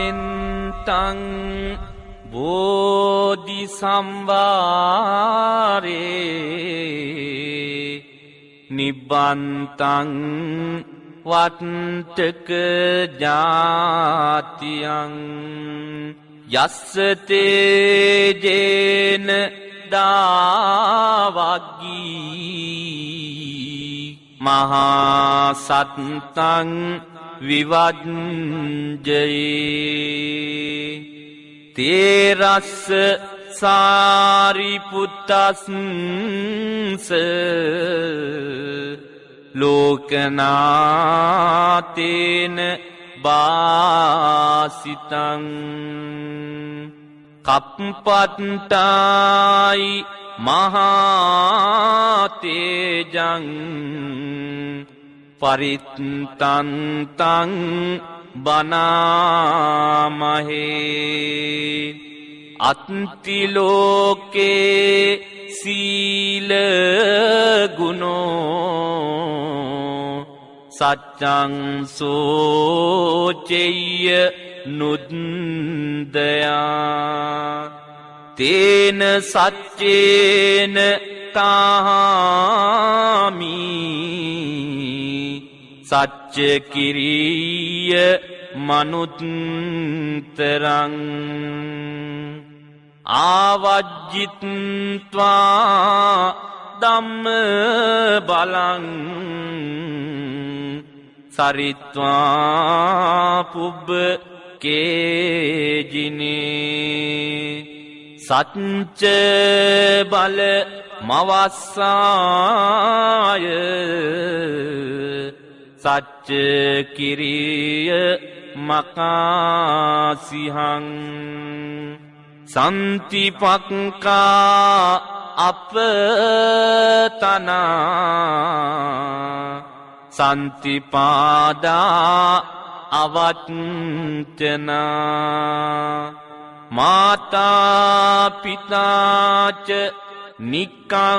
සාමෙන්තං බෝධි සම්වාරේ නිබ්බන්තං වත්තක ජාතියං යස්සතේජේන දාවග්ගී මහාසත්තං විවජ්ජයේ තේරස්ස සාරිපුත්තස්ස ලෝකනාතේන බාසිතං කප්පත්ටායි මහාතේජං පරිත්තන්තං බනාමහේ අත්තිලෝකේ සීලගුණෝ සච්චංසෝචෙය නුද්දයා තේන සච්චේන තාමී සච්චකිරීය මනුත්තරං ආවජ්ජිත්වා දම්ම බලං සරිත්වා පුබ්බ කේජිනේ සච්ච බල මවස්සාය සච්ච කිරිය මකාසිහං සන්තිපක්කා අපතනා සන්තිපාදා අවච්චනා මාතාපිතාච නිකංතා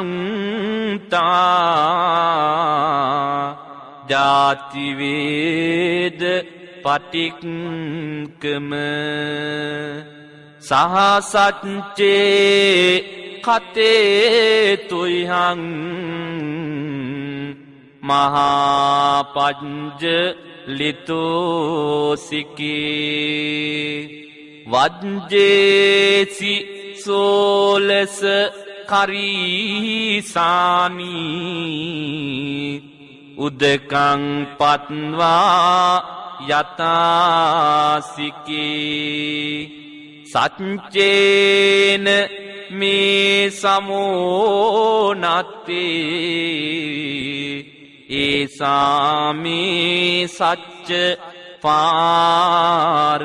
ජාතිවේද පටික්කම. සහසච්චේ කතේතුයිහං. මහාපජ්ජ ලිතෝසිකේ. වජ්ජේසි සෝලෙස කරීසානී උදකං පත්වා යතාසිකේ සච්චේන මේ සමෝනත්තේ ඒසාමේ සච්ච පාරමිතිී